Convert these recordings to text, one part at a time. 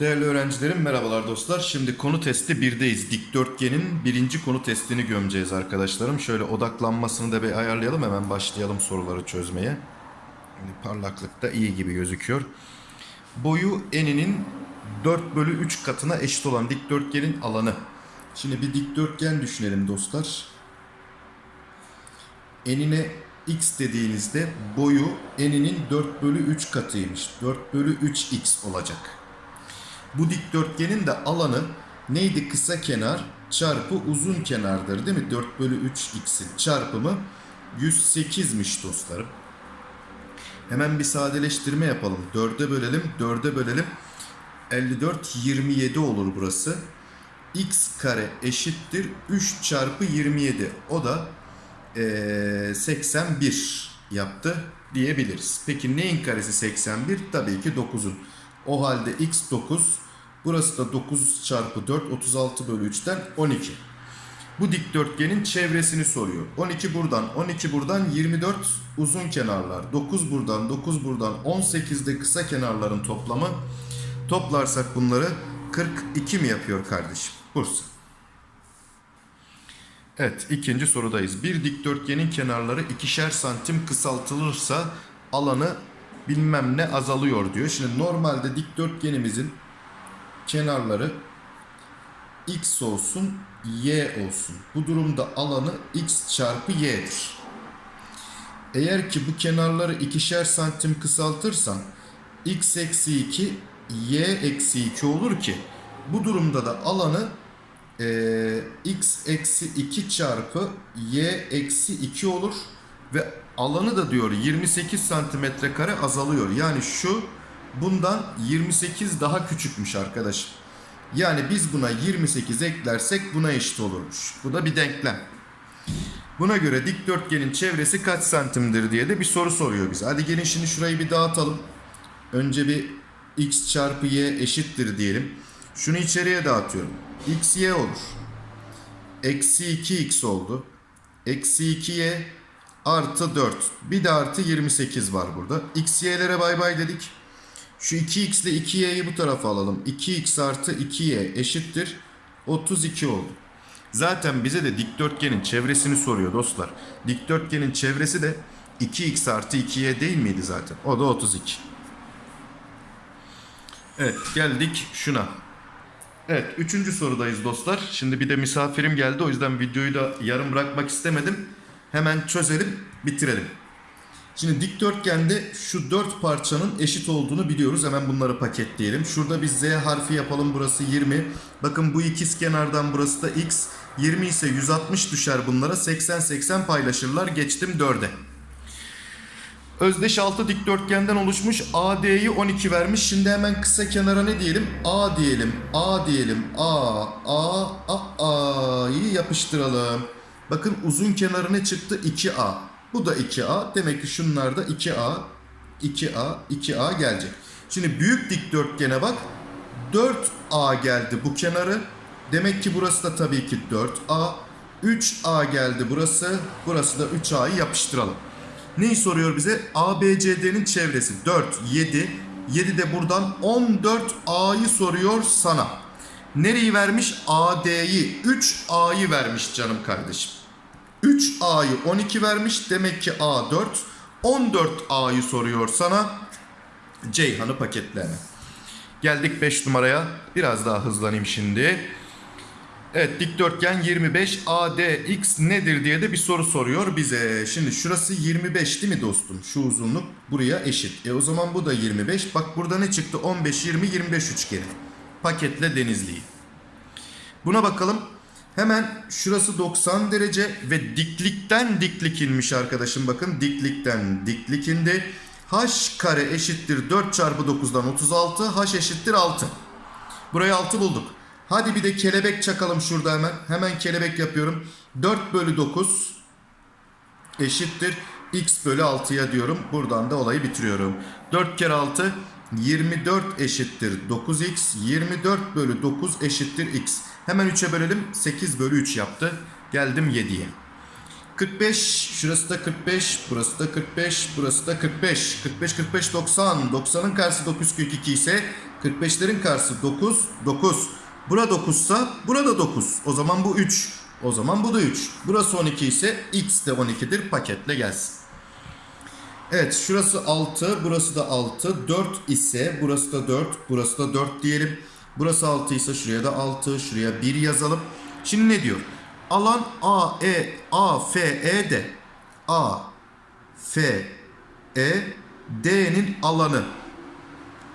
Değerli öğrencilerim merhabalar dostlar. Şimdi konu testi 1'deyiz. Dikdörtgenin birinci konu testini gömeceğiz arkadaşlarım. Şöyle odaklanmasını da bir ayarlayalım hemen başlayalım soruları çözmeye. Şimdi parlaklık da iyi gibi gözüküyor. Boyu eninin 4 bölü 3 katına eşit olan dikdörtgenin alanı. Şimdi bir dikdörtgen düşünelim dostlar. Enine x dediğinizde boyu eninin 4 bölü 3 katıymış. 4 bölü 3x olacak. Bu dikdörtgenin de alanı neydi? Kısa kenar çarpı uzun kenardır değil mi? 4 bölü 3x'in çarpımı 108'miş dostlarım. Hemen bir sadeleştirme yapalım. 4'e bölelim. 4'e bölelim. 54 27 olur burası. x kare eşittir 3 çarpı 27. O da eee, 81 yaptı diyebiliriz. Peki neyin karesi 81? Tabii ki 9'un. O halde x 9. Burası da 9 çarpı 4 36 bölü 3'ten 12. Bu dikdörtgenin çevresini soruyor. 12 buradan, 12 buradan 24 uzun kenarlar. 9 buradan, 9 buradan 18 de kısa kenarların toplamı. Toplarsak bunları 42 mi yapıyor kardeşim? Bursa. Evet ikinci sorudayız. Bir dikdörtgenin kenarları ikişer santim kısaltılırsa alanı bilmem ne azalıyor diyor. Şimdi normalde dikdörtgenimizin kenarları x olsun y olsun. Bu durumda alanı x çarpı y'dir. Eğer ki bu kenarları ikişer santim kısaltırsam x eksi 2 y eksi 2 olur ki bu durumda da alanı eee, x eksi 2 çarpı y eksi 2 olur ve alanı da diyor 28 santimetre kare azalıyor. Yani şu bundan 28 daha küçükmüş arkadaşım. Yani biz buna 28 eklersek buna eşit olurmuş. Bu da bir denklem. Buna göre dikdörtgenin çevresi kaç santimdir diye de bir soru soruyor bize. Hadi gelin şimdi şurayı bir dağıtalım. Önce bir x çarpı y eşittir diyelim. Şunu içeriye dağıtıyorum. x y olur. Eksi 2x oldu. Eksi 2y artı 4. Bir de artı 28 var burada. x y'lere bay bay dedik. Şu 2x ile 2y'yi bu tarafa alalım. 2x artı 2y eşittir. 32 oldu. Zaten bize de dikdörtgenin çevresini soruyor dostlar. Dikdörtgenin çevresi de 2x artı 2y değil miydi zaten? O da 32. Evet geldik şuna. Evet üçüncü sorudayız dostlar. Şimdi bir de misafirim geldi o yüzden videoyu da yarım bırakmak istemedim. Hemen çözelim bitirelim. Şimdi dikdörtgende şu dört parçanın eşit olduğunu biliyoruz. Hemen bunları paketleyelim. Şurada bir Z harfi yapalım. Burası 20. Bakın bu ikiz kenardan burası da X. 20 ise 160 düşer bunlara. 80-80 paylaşırlar. Geçtim 4'e. Özdeş altı dikdörtgenden oluşmuş AD'yi 12 vermiş. Şimdi hemen kısa kenara ne diyelim? A diyelim. A diyelim. A, A, A, A'yı yapıştıralım. Bakın uzun kenarı ne çıktı? 2A. Bu da 2A. Demek ki şunlar da 2A, 2A, 2A gelecek. Şimdi büyük dikdörtgene bak. 4A geldi bu kenarı. Demek ki burası da tabii ki 4A. 3A geldi burası. Burası da 3A'yı yapıştıralım. Neyi soruyor bize? ABCD'nin çevresi 4, 7. 7 de buradan 14A'yı soruyor sana. Nereyi vermiş? AD'yi. 3A'yı vermiş canım kardeşim. 3A'yı 12 vermiş. Demek ki A 4. 14A'yı soruyor sana. Ceyhan'ı paketleme. Geldik 5 numaraya. Biraz daha hızlanayım şimdi. Evet dikdörtgen 25 ADX nedir diye de bir soru soruyor bize. Şimdi şurası 25 değil mi dostum? Şu uzunluk buraya eşit. E o zaman bu da 25. Bak burada ne çıktı? 15, 20, 25 üçgeni. Paketle Denizli'yi. Buna bakalım. Hemen şurası 90 derece ve diklikten diklik inmiş arkadaşım. Bakın diklikten diklik indi. H kare eşittir 4 çarpı 9'dan 36. H eşittir 6. Burayı 6 bulduk. Hadi bir de kelebek çakalım şurada hemen. Hemen kelebek yapıyorum. 4 bölü 9 eşittir. X bölü 6'ya diyorum. Buradan da olayı bitiriyorum. 4 kere 6 24 eşittir 9x. 24 bölü 9 eşittir x. Hemen 3'e bölelim. 8 bölü 3 yaptı. Geldim 7'ye. 45, şurası da 45, burası da 45, burası da 45. 45, 45, 90. 90'ın karşısı 9 kök 2 ise 45'lerin karşısı 9, 9. Bura 9 ise burada 9. O zaman bu 3. O zaman bu da 3. Burası 12 ise x de 12'dir. Paketle gelsin. Evet şurası 6, burası da 6. 4 ise burası da 4, burası da 4 diyelim. Burası 6 ise şuraya da 6, şuraya 1 yazalım. Şimdi ne diyor? Alan A, E, A, F, E, D. A, F, E, D'nin alanı.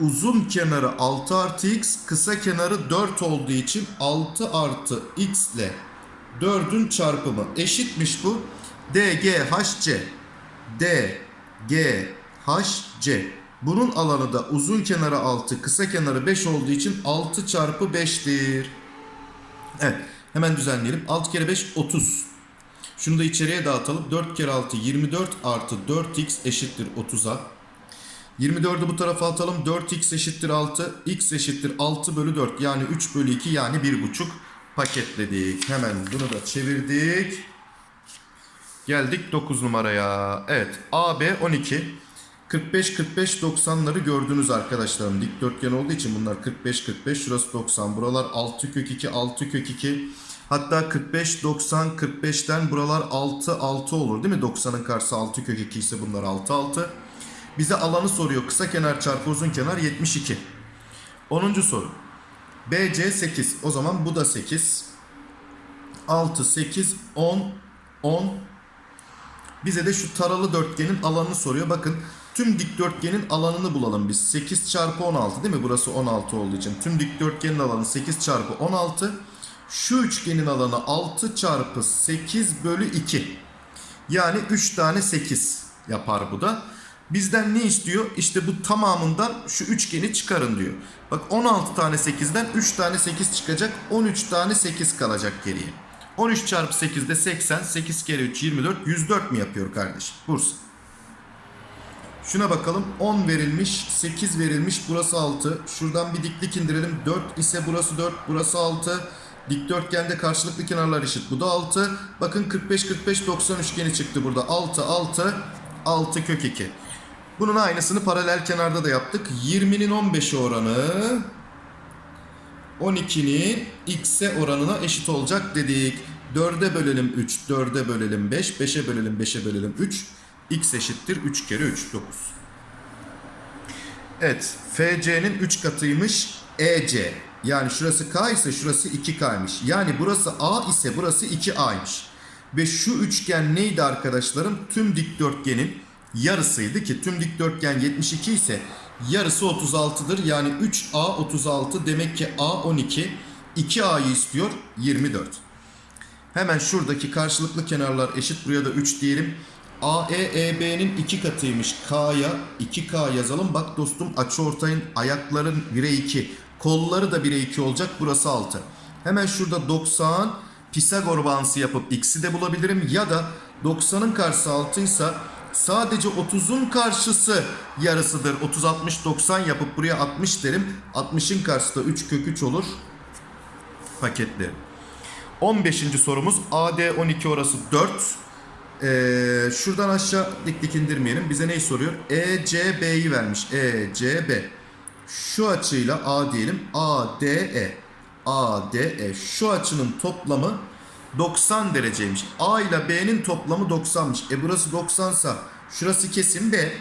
Uzun kenarı 6 artı x, kısa kenarı 4 olduğu için 6 artı x ile 4'ün çarpımı eşitmiş bu. D, G, H, C. D, G, H, C. Bunun alanı da uzun kenarı 6, kısa kenarı 5 olduğu için 6 çarpı 5'tir. Evet. Hemen düzenleyelim. 6 kere 5 30. Şunu da içeriye dağıtalım. 4 kere 6 24 artı 4x eşittir 30'a. 24'ü bu tarafa atalım. 4x eşittir 6. x eşittir 6 bölü 4. Yani 3 bölü 2 yani 1,5 paketledik. Hemen bunu da çevirdik. Geldik 9 numaraya. Evet AB 12. 45 45 90'ları gördünüz arkadaşlarım. Dikdörtgen olduğu için bunlar 45 45 şurası 90. Buralar 6 kök 2 6 kök 2. Hatta 45 90 45'ten buralar 6 6 olur değil mi? 90'ın karşısı 6 kök 2 ise bunlar 6 6. Bize alanı soruyor. Kısa kenar çarpı uzun kenar 72. 10. soru. BC 8. O zaman bu da 8. 6 8 10 10 bize de şu taralı dörtgenin alanını soruyor. Bakın tüm dikdörtgenin alanını bulalım biz. 8 çarpı 16 değil mi? Burası 16 olduğu için. Tüm dikdörtgenin alanı 8 çarpı 16. Şu üçgenin alanı 6 çarpı 8 bölü 2. Yani 3 tane 8 yapar bu da. Bizden ne istiyor? İşte bu tamamından şu üçgeni çıkarın diyor. Bak 16 tane 8'den 3 tane 8 çıkacak. 13 tane 8 kalacak geriye. 13 çarpı 8 de 80. 8 kere 3 24. 104 mi yapıyor kardeşim? Bursa. Şuna bakalım. 10 verilmiş. 8 verilmiş. Burası 6. Şuradan bir diklik indirelim. 4 ise burası 4. Burası 6. Dikdörtgende karşılıklı kenarlar eşit. Bu da 6. Bakın 45 45 90 üçgeni çıktı burada. 6 6 6 kök 2. Bunun aynısını paralel kenarda da yaptık. 20'nin 15'e oranı 12'nin x'e oranına eşit olacak dedik. 4'e bölelim 3, 4'e bölelim 5, 5'e bölelim 5'e bölelim 3. x eşittir 3 kere 3, 9. Evet, FC'nin 3 katıymış EC. Yani şurası K ise şurası 2K'ymış. Yani burası A ise burası 2A'ymış. Ve şu üçgen neydi arkadaşlarım? Tüm dikdörtgenin yarısıydı ki tüm dikdörtgen 72 ise yarısı 36'dır. Yani 3A 36 demek ki A 12. 2A'yı istiyor 24. Hemen şuradaki karşılıklı kenarlar eşit. Buraya da 3 diyelim. AE EB'nin 2 katıymış. K'ya 2K yazalım. Bak dostum açıortayın ayakların 1'e 2. Kolları da 1'e 2 olacak. Burası 6. Hemen şurada 90 Pisagor bağıntısı yapıp x'i de bulabilirim. Ya da 90'ın karşısı 6 ise sadece 30'un karşısı yarısıdır. 30 60 90 yapıp buraya 60 derim. 60'ın karşısı da 3 kök 3 olur. Paketlerim. 15. sorumuz AD 12 orası 4. Ee, şuradan aşağı dik dik indirmeyelim. Bize neyi soruyor? ECB'yi vermiş. ECB. Şu açıyla A diyelim. ADE. ADE. Şu açının toplamı 90 dereceymiş. A ile B'nin toplamı 90'mış. E burası 90 sa şurası kesin B.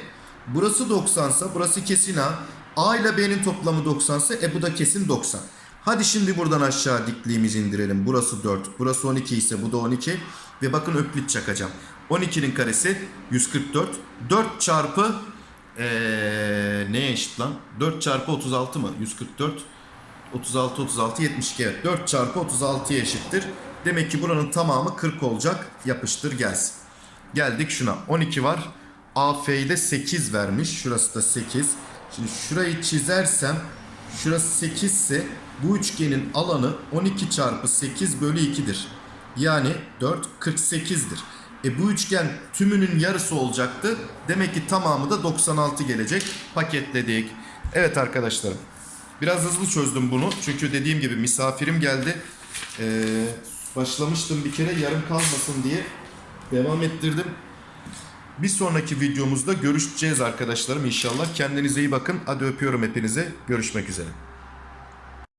Burası 90 sa burası kesin A. A ile B'nin toplamı 90 sa e bu da kesin 90. Hadi şimdi buradan aşağı dikliğimizi indirelim. Burası 4. Burası 12 ise bu da 12. Ve bakın öklit çakacağım. 12'nin karesi 144. 4 çarpı ee, neye eşit lan? 4 çarpı 36 mı? 144. 36 36 72 evet. 4 çarpı 36'ya eşittir. Demek ki buranın tamamı 40 olacak. Yapıştır gelsin. Geldik şuna. 12 var. AF'yi de 8 vermiş. Şurası da 8. Şimdi şurayı çizersem şurası 8 ise bu üçgenin alanı 12 çarpı 8 bölü 2'dir. Yani 4 48'dir. E bu üçgen tümünün yarısı olacaktı. Demek ki tamamı da 96 gelecek. Paketledik. Evet arkadaşlarım. Biraz hızlı çözdüm bunu. Çünkü dediğim gibi misafirim geldi. Ee, başlamıştım bir kere yarım kalmasın diye Devam ettirdim. Bir sonraki videomuzda görüşeceğiz arkadaşlarım inşallah. Kendinize iyi bakın. Hadi öpüyorum hepinize. Görüşmek üzere.